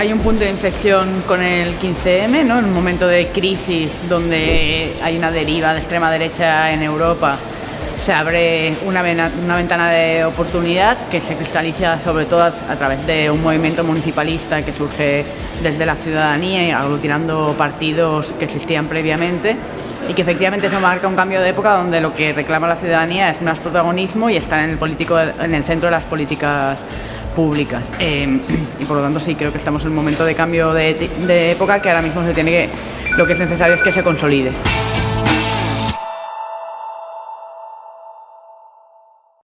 Hay un punto de inflexión con el 15M, ¿no? en un momento de crisis donde hay una deriva de extrema derecha en Europa se abre una, ventana de oportunidad que se cristaliza sobre todo a, través de un movimiento municipalista que surge desde la ciudadanía y aglutinando partidos que existían previamente y que efectivamente se marca un cambio de época donde lo que reclama la ciudadanía es más protagonismo y estar en el, político, en el centro de las políticas públicas. Eh, y por lo tanto sí, creo que estamos en un momento de cambio de época que ahora mismo se tiene que, lo que es necesario es que se consolide.